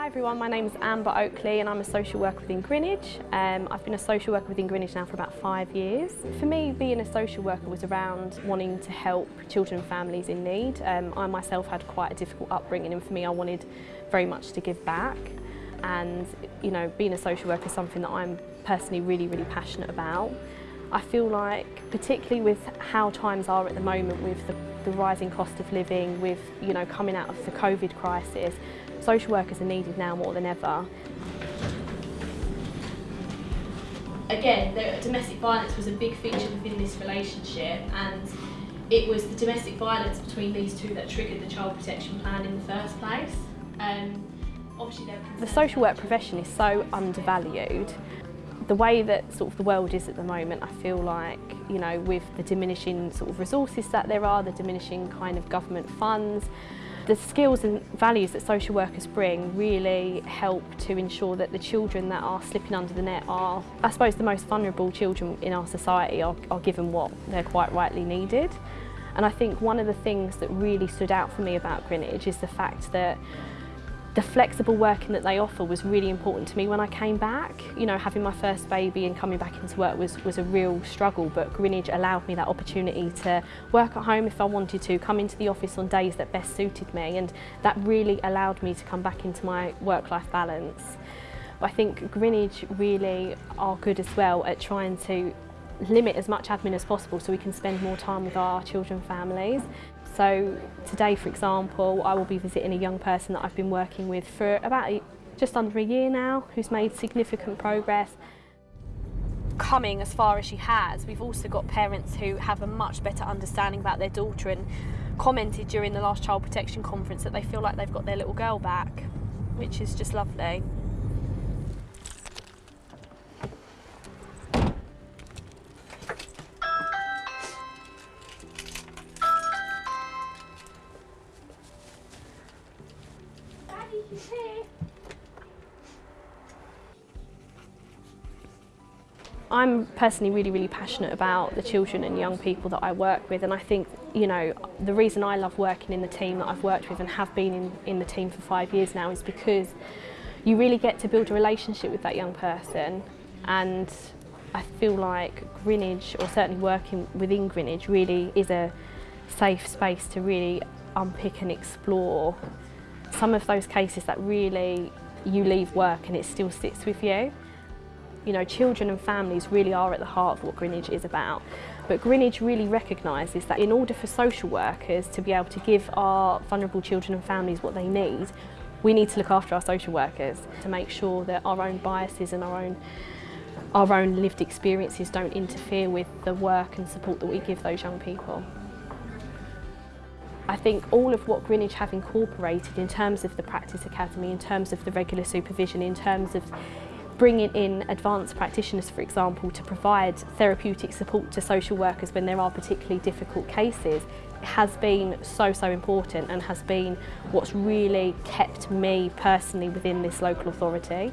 Hi everyone, my name is Amber Oakley and I'm a social worker within Greenwich. Um, I've been a social worker within Greenwich now for about five years. For me, being a social worker was around wanting to help children and families in need. Um, I myself had quite a difficult upbringing and for me I wanted very much to give back and you know being a social worker is something that I'm personally really really passionate about I feel like, particularly with how times are at the moment with the, the rising cost of living, with you know coming out of the COVID crisis, social workers are needed now more than ever. Again, the, domestic violence was a big feature within this relationship and it was the domestic violence between these two that triggered the child protection plan in the first place. Um, obviously the social work profession is so undervalued the way that sort of the world is at the moment, I feel like, you know, with the diminishing sort of resources that there are, the diminishing kind of government funds, the skills and values that social workers bring really help to ensure that the children that are slipping under the net are, I suppose, the most vulnerable children in our society are, are given what they're quite rightly needed. And I think one of the things that really stood out for me about Greenwich is the fact that the flexible working that they offer was really important to me when I came back. You know, having my first baby and coming back into work was, was a real struggle, but Greenwich allowed me that opportunity to work at home if I wanted to, come into the office on days that best suited me, and that really allowed me to come back into my work-life balance. I think Greenwich really are good as well at trying to limit as much admin as possible so we can spend more time with our children families. So today, for example, I will be visiting a young person that I've been working with for about just under a year now, who's made significant progress. Coming as far as she has, we've also got parents who have a much better understanding about their daughter and commented during the last child protection conference that they feel like they've got their little girl back, which is just lovely. I'm personally really, really passionate about the children and young people that I work with and I think, you know, the reason I love working in the team that I've worked with and have been in, in the team for five years now is because you really get to build a relationship with that young person and I feel like Greenwich, or certainly working within Greenwich, really is a safe space to really unpick and explore some of those cases that really you leave work and it still sits with you. You know, children and families really are at the heart of what Greenwich is about. But Greenwich really recognises that in order for social workers to be able to give our vulnerable children and families what they need, we need to look after our social workers to make sure that our own biases and our own our own lived experiences don't interfere with the work and support that we give those young people. I think all of what Greenwich have incorporated in terms of the Practice Academy, in terms of the regular supervision, in terms of bringing in advanced practitioners, for example, to provide therapeutic support to social workers when there are particularly difficult cases has been so, so important and has been what's really kept me personally within this local authority.